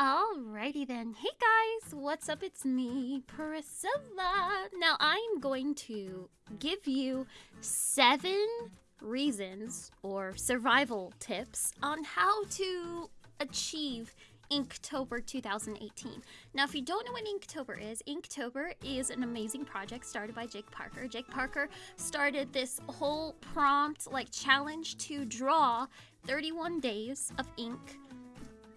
Alrighty then. Hey guys, what's up? It's me, Priscilla. Now I'm going to give you seven reasons or survival tips on how to achieve Inktober 2018. Now, if you don't know what Inktober is, Inktober is an amazing project started by Jake Parker. Jake Parker started this whole prompt, like challenge to draw 31 days of ink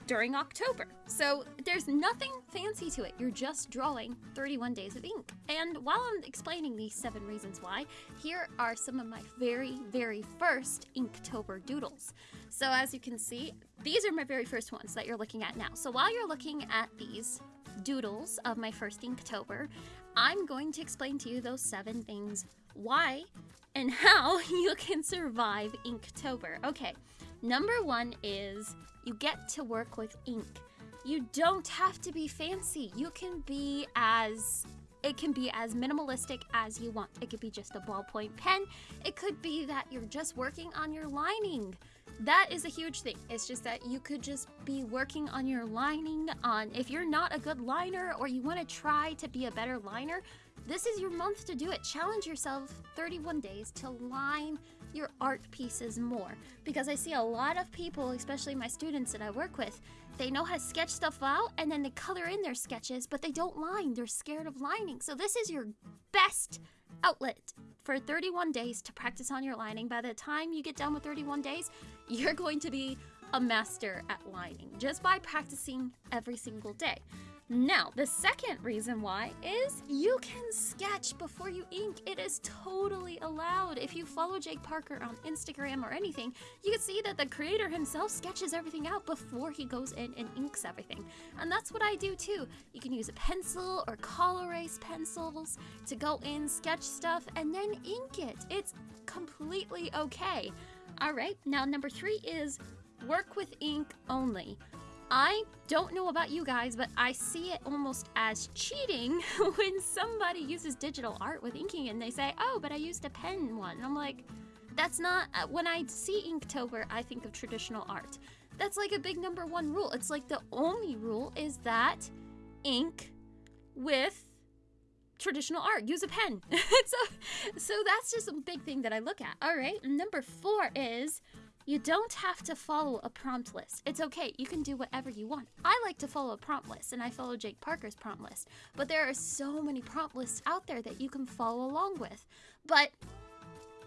during October. So there's nothing fancy to it. You're just drawing 31 days of ink. And while I'm explaining these seven reasons why, here are some of my very, very first Inktober doodles. So as you can see, these are my very first ones that you're looking at now. So while you're looking at these doodles of my first Inktober, I'm going to explain to you those seven things why and how you can survive Inktober. Okay, number one is you get to work with ink. You don't have to be fancy. You can be as it can be as minimalistic as you want. It could be just a ballpoint pen. It could be that you're just working on your lining. That is a huge thing. It's just that you could just be working on your lining on if you're not a good liner or you want to try to be a better liner, this is your month to do it. Challenge yourself 31 days to line your art pieces more because I see a lot of people, especially my students that I work with, they know how to sketch stuff out and then they color in their sketches, but they don't line. They're scared of lining. So this is your best outlet for 31 days to practice on your lining. By the time you get done with 31 days, you're going to be a master at lining just by practicing every single day. Now, the second reason why is you can sketch before you ink. It is totally allowed. If you follow Jake Parker on Instagram or anything, you can see that the creator himself sketches everything out before he goes in and inks everything. And that's what I do too. You can use a pencil or color erase pencils to go in, sketch stuff, and then ink it. It's completely okay. All right, now number three is work with ink only. I don't know about you guys, but I see it almost as cheating when somebody uses digital art with inking and they say, oh, but I used a pen one. And I'm like, that's not, uh, when I see Inktober, I think of traditional art. That's like a big number one rule. It's like the only rule is that ink with traditional art. Use a pen. so, so that's just a big thing that I look at. All right. Number four is you don't have to follow a prompt list. It's okay, you can do whatever you want. I like to follow a prompt list, and I follow Jake Parker's prompt list. But there are so many prompt lists out there that you can follow along with. But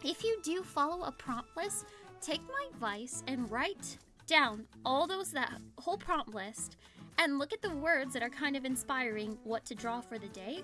if you do follow a prompt list, take my advice and write down all those that whole prompt list and look at the words that are kind of inspiring what to draw for the day.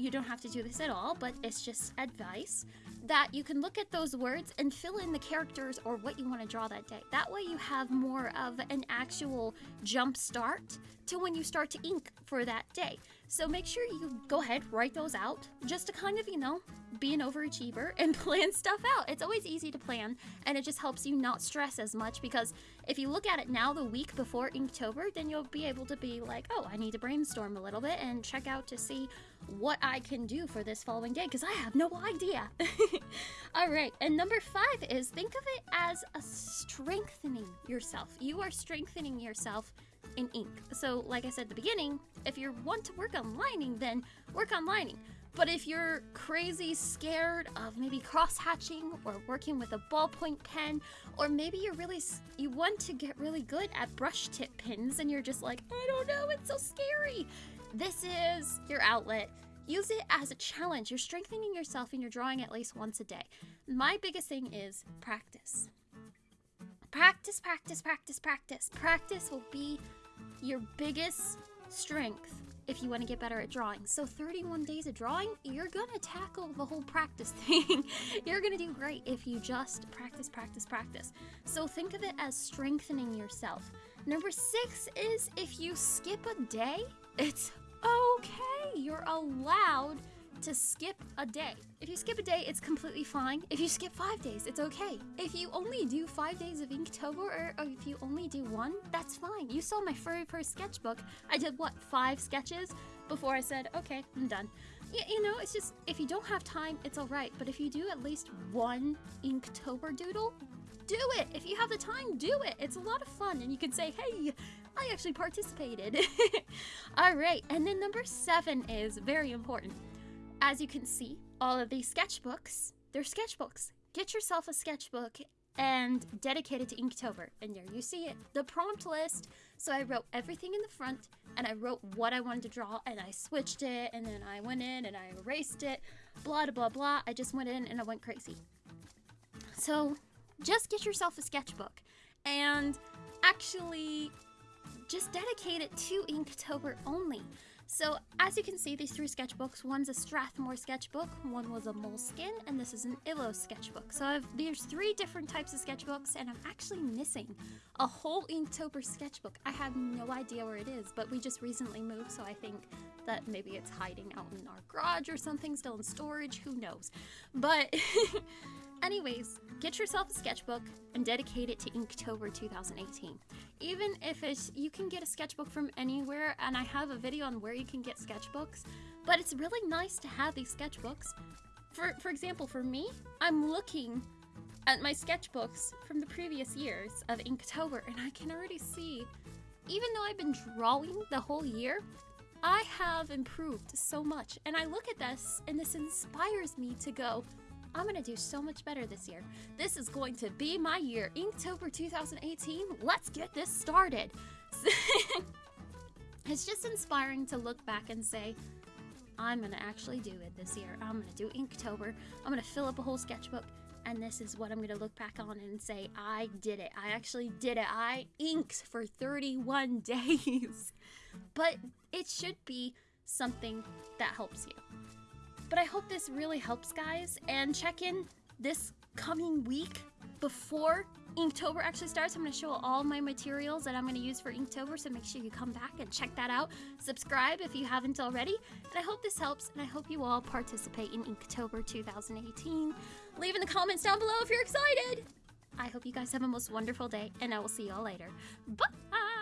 You don't have to do this at all, but it's just advice that you can look at those words and fill in the characters or what you want to draw that day. That way you have more of an actual jump start to when you start to ink for that day. So make sure you go ahead, write those out just to kind of, you know, be an overachiever and plan stuff out. It's always easy to plan and it just helps you not stress as much because if you look at it now the week before Inktober, then you'll be able to be like, oh, I need to brainstorm a little bit and check out to see what I can do for this following day because I have no idea. All right, and number five is think of it as a strengthening yourself. You are strengthening yourself in ink. So, like I said at the beginning, if you want to work on lining, then work on lining. But if you're crazy scared of maybe cross hatching or working with a ballpoint pen, or maybe you're really you want to get really good at brush tip pins and you're just like, I don't know, it's so scary. This is your outlet. Use it as a challenge. You're strengthening yourself and you're drawing at least once a day. My biggest thing is practice. Practice, practice, practice, practice. Practice will be your biggest strength if you want to get better at drawing. So 31 days of drawing, you're gonna tackle the whole practice thing. you're gonna do great if you just practice, practice, practice. So think of it as strengthening yourself. Number six is if you skip a day, it's okay. You're allowed to skip a day. If you skip a day, it's completely fine. If you skip five days, it's okay. If you only do five days of Inktober, or, if you only do one, that's fine. You saw my very first sketchbook. I did, what, five sketches before I said, okay, I'm done. You, you know, it's just, if you don't have time, it's alright. But if you do at least one Inktober doodle, do it. If you have the time, do it. It's a lot of fun. And you can say, hey, I actually participated. All right. And then number seven is very important. As you can see, all of these sketchbooks, they're sketchbooks. Get yourself a sketchbook and dedicate it to Inktober. And there you see it, the prompt list. So I wrote everything in the front and I wrote what I wanted to draw and I switched it and then I went in and I erased it, blah, blah, blah. I just went in and I went crazy. So just get yourself a sketchbook and actually just dedicate it to Inktober only. So as you can see, these three sketchbooks, one's a Strathmore sketchbook, one was a Moleskine, and this is an Illo sketchbook. So I've, there's three different types of sketchbooks, and I'm actually missing a whole Inktober sketchbook. I have no idea where it is, but we just recently moved, so I think that maybe it's hiding out in our garage or something, still in storage, who knows. But Anyways, get yourself a sketchbook and dedicate it to Inktober 2018. Even if it's, you can get a sketchbook from anywhere, and I have a video on where you can get sketchbooks, but it's really nice to have these sketchbooks. For, for example, for me, I'm looking at my sketchbooks from the previous years of Inktober, and I can already see, even though I've been drawing the whole year, I have improved so much. And I look at this, and this inspires me to go, I'm gonna do so much better this year. This is going to be my year. Inktober 2018, let's get this started. it's just inspiring to look back and say, I'm gonna actually do it this year. I'm gonna do Inktober. I'm gonna fill up a whole sketchbook, and this is what I'm gonna look back on and say, I did it. I actually did it. I inked for 31 days. but it should be something that helps you. But I hope this really helps, guys. And check in this coming week before Inktober actually starts. I'm going to show all my materials that I'm going to use for Inktober, so make sure you come back and check that out. Subscribe if you haven't already. And I hope this helps, and I hope you all participate in Inktober 2018. Leave in the comments down below if you're excited. I hope you guys have a most wonderful day, and I will see y'all later. Bye!